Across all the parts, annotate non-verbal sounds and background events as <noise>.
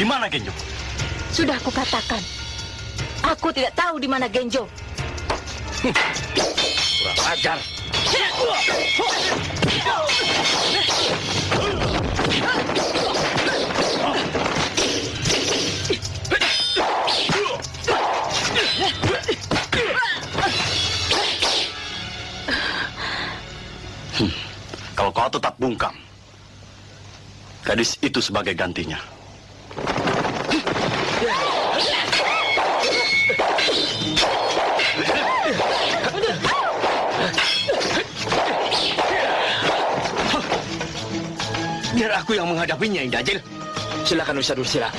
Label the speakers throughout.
Speaker 1: Di mana Genjo?
Speaker 2: Sudah aku katakan. Aku tidak tahu di mana Genjo.
Speaker 1: Kurang ajar. Hmm, Kalau kau tetap bungkam, gadis itu sebagai gantinya.
Speaker 3: Aku yang menghadapinya, Indah Jil. Silakan Ustaz Ursila.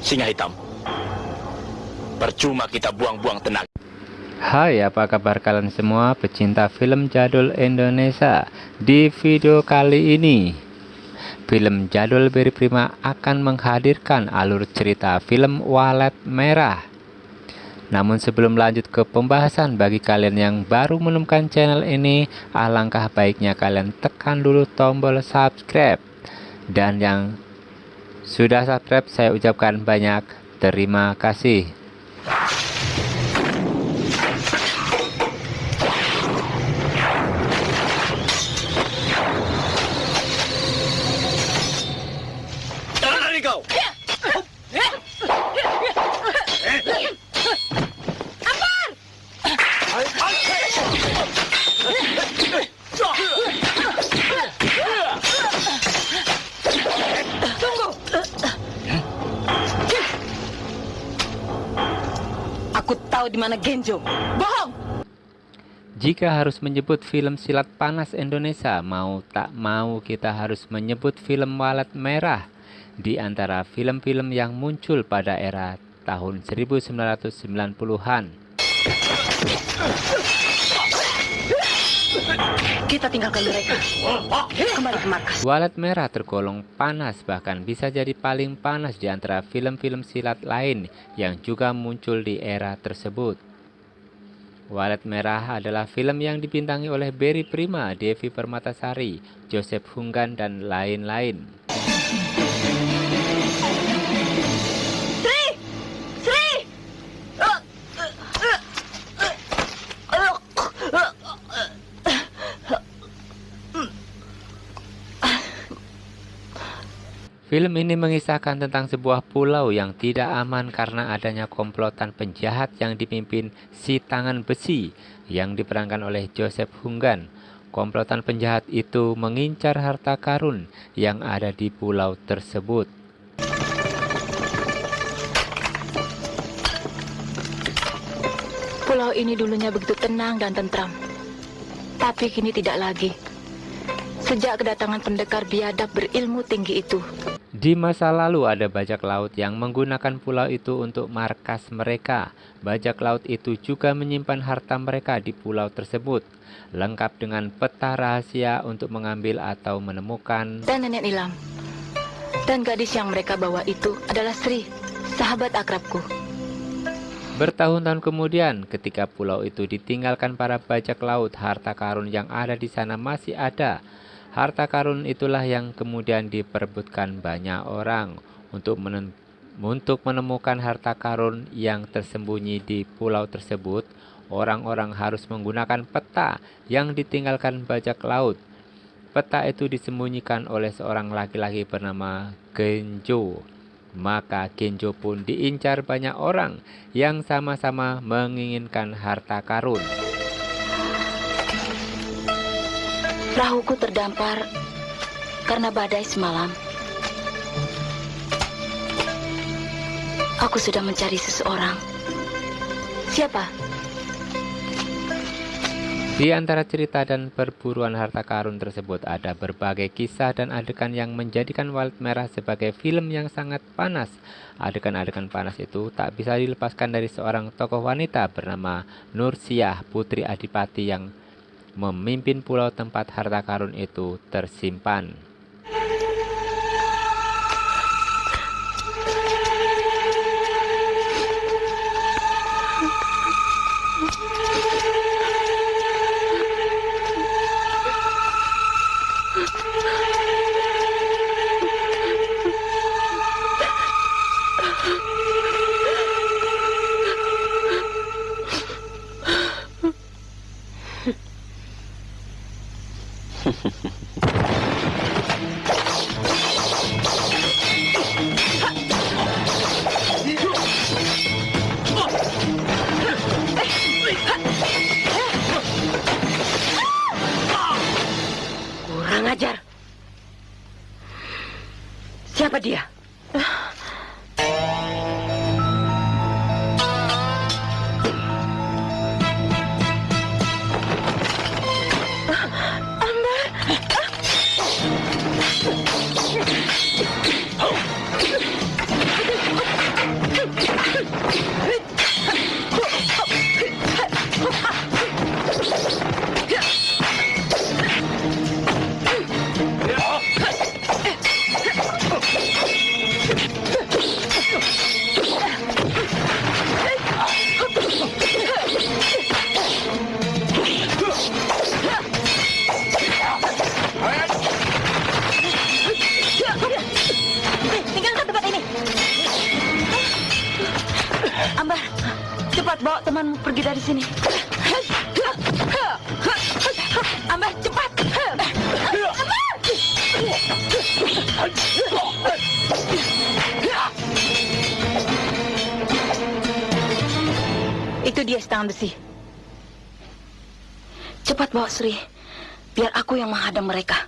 Speaker 3: Singa hitam. Percuma kita buang-buang tenaga.
Speaker 4: Hai apa kabar kalian semua pecinta film jadul Indonesia Di video kali ini Film jadul Beri Prima akan menghadirkan alur cerita film Walet Merah Namun sebelum lanjut ke pembahasan bagi kalian yang baru menemukan channel ini Alangkah baiknya kalian tekan dulu tombol subscribe. Dan yang sudah subscribe saya ucapkan banyak terima kasih
Speaker 3: Jangan lari kau.
Speaker 2: Di mana Genjo. Bohong.
Speaker 4: Jika harus menyebut film silat panas Indonesia, mau tak mau kita harus menyebut film Walet Merah di antara film-film yang muncul pada era tahun 1990-an.
Speaker 2: Kita tinggalkan mereka. Kembali ke markas.
Speaker 4: Walet Merah tergolong panas bahkan bisa jadi paling panas di antara film-film silat lain yang juga muncul di era tersebut. Walet Merah adalah film yang dibintangi oleh Berry Prima, Devi Permatasari, Joseph Hunggan, dan lain-lain. Film ini mengisahkan tentang sebuah pulau yang tidak aman karena adanya komplotan penjahat yang dipimpin si tangan besi yang diperankan oleh Joseph Hunggan. Komplotan penjahat itu mengincar harta karun yang ada di pulau tersebut.
Speaker 2: Pulau ini dulunya begitu tenang dan tentram. Tapi kini tidak lagi. Sejak kedatangan pendekar biadab berilmu tinggi itu.
Speaker 4: Di masa lalu ada bajak laut yang menggunakan pulau itu untuk markas mereka. Bajak laut itu juga menyimpan harta mereka di pulau tersebut, lengkap dengan peta rahasia untuk mengambil atau menemukan.
Speaker 2: Dan nenek Nilam. Dan gadis yang mereka bawa itu adalah Sri, sahabat akrabku.
Speaker 4: Bertahun-tahun kemudian, ketika pulau itu ditinggalkan para bajak laut, harta karun yang ada di sana masih ada. Harta karun itulah yang kemudian diperebutkan banyak orang untuk untuk menemukan harta karun yang tersembunyi di pulau tersebut. Orang-orang harus menggunakan peta yang ditinggalkan bajak laut. Peta itu disembunyikan oleh seorang laki-laki bernama Genjo. Maka Genjo pun diincar banyak orang yang sama-sama menginginkan harta karun.
Speaker 2: Perahuku terdampar karena badai semalam. Aku sudah mencari seseorang. Siapa?
Speaker 4: Di antara cerita dan perburuan harta karun tersebut ada berbagai kisah dan adegan yang menjadikan Walet Merah sebagai film yang sangat panas. Adegan-adegan panas itu tak bisa dilepaskan dari seorang tokoh wanita bernama Nursiah Putri Adipati yang memimpin pulau tempat harta karun itu tersimpan.
Speaker 2: Cepat bawa temanmu pergi dari sini. Ambar, cepat. Itu dia setengah besi. Cepat bawa Sri, biar aku yang menghadang mereka.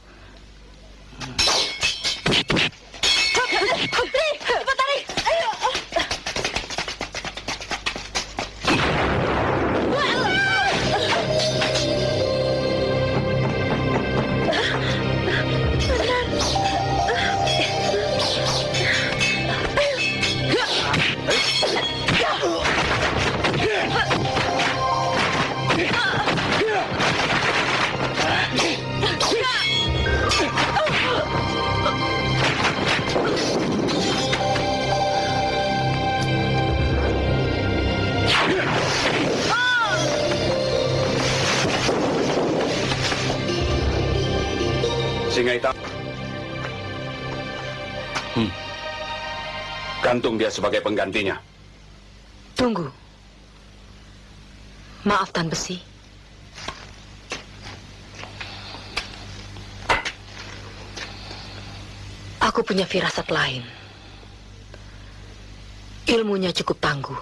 Speaker 1: Singa hitam. Hmm. Gantung dia sebagai penggantinya.
Speaker 2: Tunggu. Maaf Tan Besi. Aku punya firasat lain. Ilmunya cukup tangguh.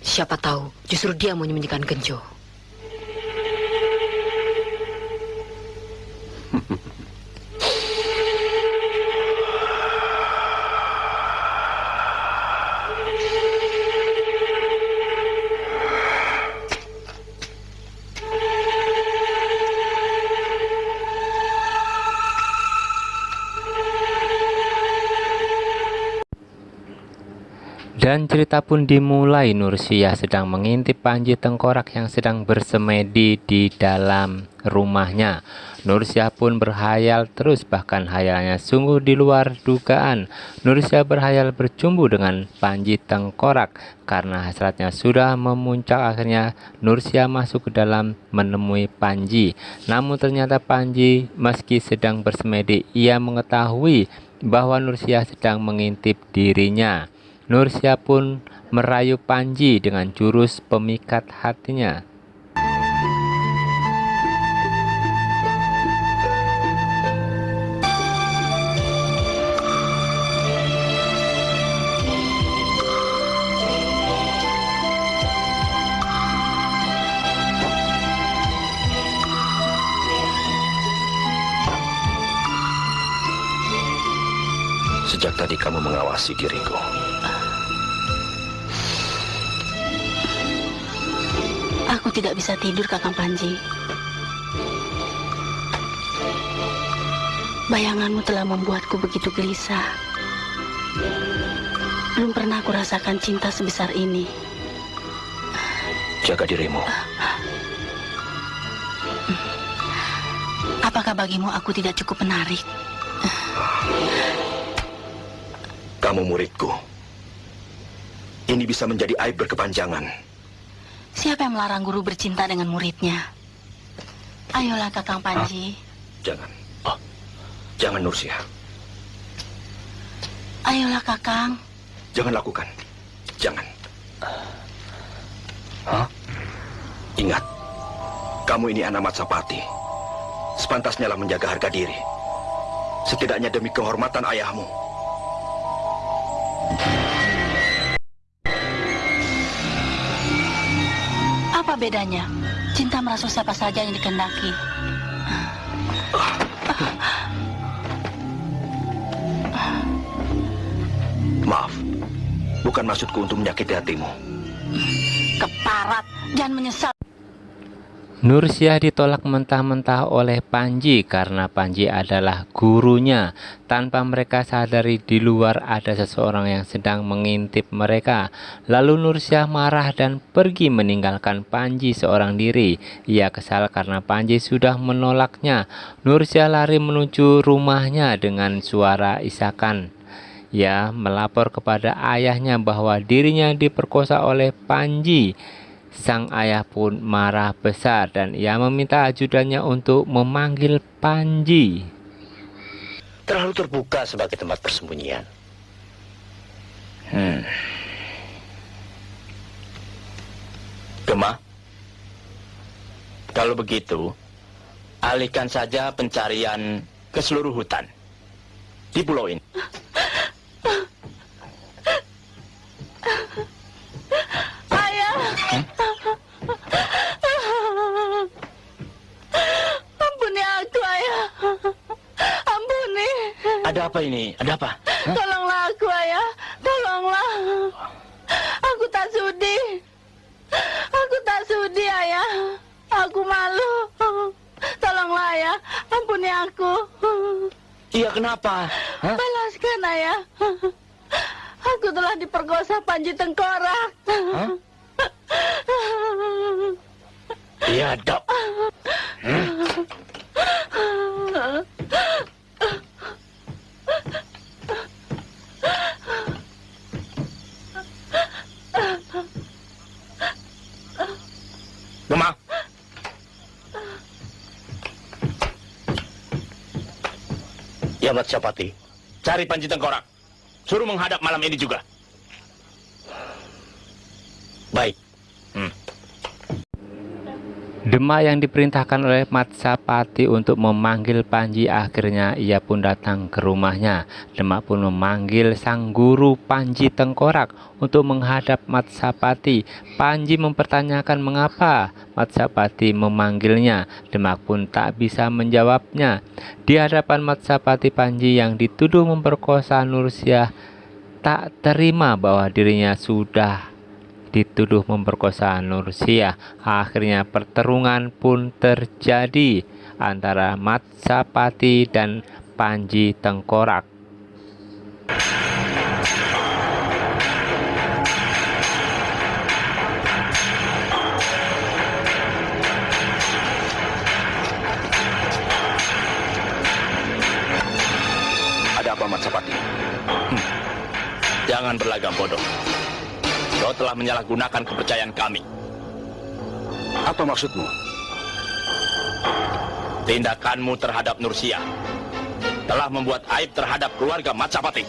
Speaker 2: Siapa tahu justru dia mau menyembunyikan Genjo. <laughs>
Speaker 4: Dan cerita pun dimulai Nursia sedang mengintip Panji Tengkorak yang sedang bersemedi di dalam rumahnya. Nursia pun berhayal terus bahkan hayalnya sungguh di luar dugaan. Nursia berhayal berjumpa dengan Panji Tengkorak karena hasratnya sudah memuncak akhirnya Nursia masuk ke dalam menemui Panji. Namun ternyata Panji meski sedang bersemedi ia mengetahui bahwa Nursia sedang mengintip dirinya. Nursia pun merayu Panji dengan jurus pemikat hatinya.
Speaker 3: Sejak tadi kamu mengawasi diriku.
Speaker 2: Aku tidak bisa tidur, Kakang Panji. Bayanganmu telah membuatku begitu gelisah. Belum pernah aku rasakan cinta sebesar ini.
Speaker 3: Jaga dirimu.
Speaker 2: Apakah bagimu aku tidak cukup menarik?
Speaker 3: Kamu muridku. Ini bisa menjadi aib berkepanjangan.
Speaker 2: Siapa yang melarang guru bercinta dengan muridnya? Ayolah, Kakang Panji.
Speaker 3: Jangan. Oh, jangan Nursia.
Speaker 2: Ayolah, Kakang.
Speaker 3: Jangan lakukan. Jangan. Hah? Ingat, kamu ini anak Matsapati. Sepantasnya lah menjaga harga diri. Setidaknya demi kehormatan ayahmu.
Speaker 2: Bedanya? Cinta merasuk siapa saja yang dikendaki.
Speaker 3: Maaf, bukan maksudku untuk menyakiti hatimu.
Speaker 2: Keparat, jangan menyesal.
Speaker 4: Nursia ditolak mentah-mentah oleh Panji karena Panji adalah gurunya. Tanpa mereka sadari di luar ada seseorang yang sedang mengintip mereka. Lalu Nursia marah dan pergi meninggalkan Panji seorang diri. Ia kesal karena Panji sudah menolaknya. Nursia lari menuju rumahnya dengan suara isakan. Ia melapor kepada ayahnya bahwa dirinya diperkosa oleh Panji. Sang ayah pun marah besar dan ia meminta ajudannya untuk memanggil Panji.
Speaker 3: Terlalu terbuka sebagai tempat persembunyian. Hmm. Gema, kalau begitu, alihkan saja pencarian ke seluruh hutan di pulau ini.
Speaker 2: Ayah. Ampuni aku, ayah. Ampuni.
Speaker 3: Ada apa ini? Ada apa? Hah?
Speaker 2: Tolonglah aku, ayah. Tolonglah. Aku tak sudi. Aku tak sudi, ayah. Aku malu. Tolonglah, ayah. Ampuni aku.
Speaker 3: Iya, kenapa? Hah?
Speaker 2: Balaskan, ayah. Aku telah diperkosa Panji Tengkorak.
Speaker 3: Hah? Iya, dok. Gema. Ya, Mat Syapati. Cari Panji Tengkorak. Suruh menghadap malam ini juga. Baik. Hmm.
Speaker 4: Demak yang diperintahkan oleh Matsapati untuk memanggil Panji akhirnya ia pun datang ke rumahnya. Demak pun memanggil sang guru Panji Tengkorak untuk menghadap Matsapati. Panji mempertanyakan mengapa Matsapati memanggilnya. Demak pun tak bisa menjawabnya. Di hadapan Matsapati Panji yang dituduh memperkosa Nursiah tak terima bahwa dirinya sudah dituduh memperkosa Nursiah. Akhirnya pertarungan pun terjadi antara Matsapati dan Panji Tengkorak.
Speaker 3: Ada apa, Mat Sapati? Hmm. Jangan berlagak bodoh. Kau telah menyalahgunakan kepercayaan kami. Apa maksudmu? Tindakanmu terhadap Nursia telah membuat aib terhadap keluarga Matsapati.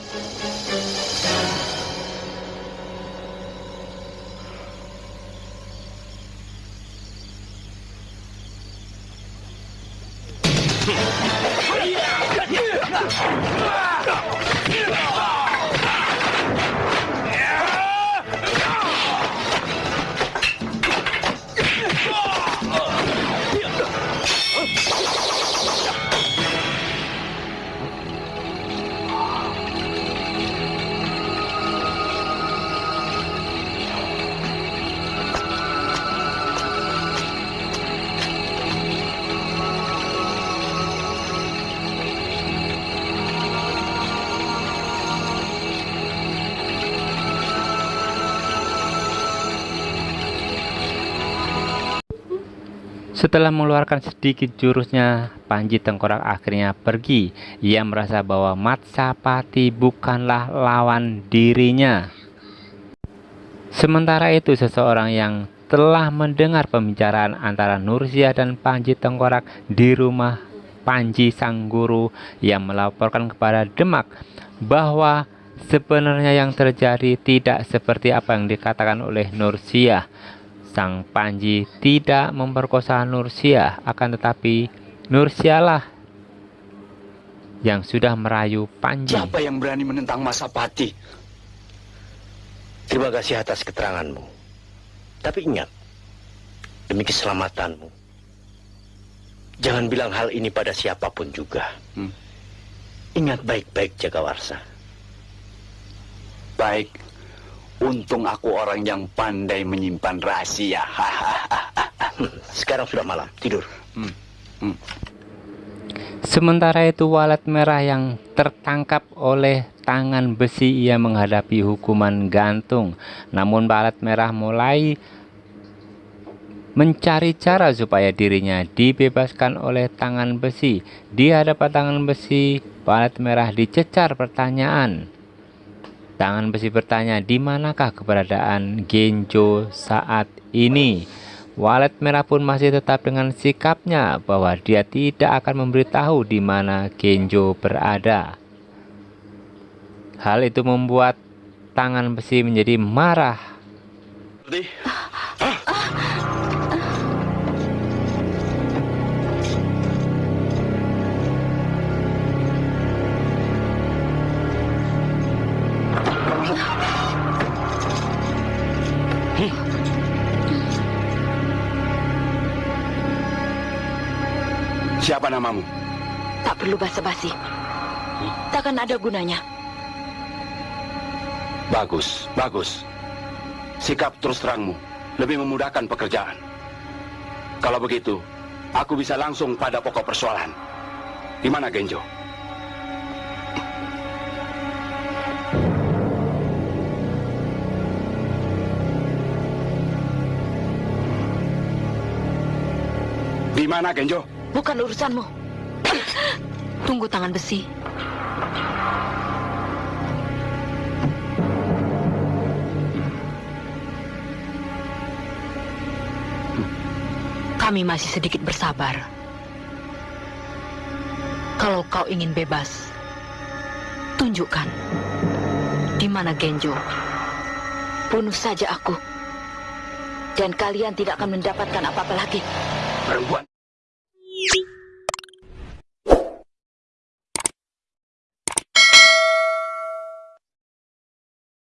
Speaker 4: Setelah mengeluarkan sedikit jurusnya, Panji Tengkorak akhirnya pergi. Ia merasa bahwa Matsapati bukanlah lawan dirinya. Sementara itu, seseorang yang telah mendengar pembicaraan antara Nursia dan Panji Tengkorak di rumah Panji Sang Guru yang melaporkan kepada Demak bahwa sebenarnya yang terjadi tidak seperti apa yang dikatakan oleh Nursia. Sang Panji tidak memperkosa Nursia, akan tetapi Nursialah yang sudah merayu Panji.
Speaker 3: Siapa yang berani menentang Masapati?
Speaker 5: Terima kasih atas keteranganmu. Tapi ingat, demi keselamatanmu, jangan bilang hal ini pada siapa pun juga.
Speaker 3: Hmm.
Speaker 5: Ingat baik-baik Jagawarsa.
Speaker 1: Baik, untung aku orang yang pandai menyimpan rahasia. <laughs>
Speaker 5: Sekarang sudah malam, tidur.
Speaker 4: Sementara itu walet merah yang tertangkap oleh tangan besi ia menghadapi hukuman gantung. Namun walet merah mulai mencari cara supaya dirinya dibebaskan oleh tangan besi. Di hadapan tangan besi, walet merah dicecar pertanyaan. Tangan besi bertanya, di manakah keberadaan Genjo saat ini? Walet merah pun masih tetap dengan sikapnya bahwa dia tidak akan memberitahu di mana Genjo berada. Hal itu membuat tangan besi menjadi marah.
Speaker 1: Siapa namamu?
Speaker 6: Tak perlu basa-basi. Takkan ada gunanya.
Speaker 1: Bagus, bagus. Sikap terus terangmu lebih memudahkan pekerjaan. Kalau begitu, aku bisa langsung pada pokok persoalan. Di mana Genjo? Di mana Genjo?
Speaker 6: Bukan urusanmu. Tunggu tangan besi. Kami masih sedikit bersabar. Kalau kau ingin bebas, tunjukkan di mana Genjo. Bunuh saja aku. Dan kalian tidak akan mendapatkan apa-apa lagi.
Speaker 1: Perempuan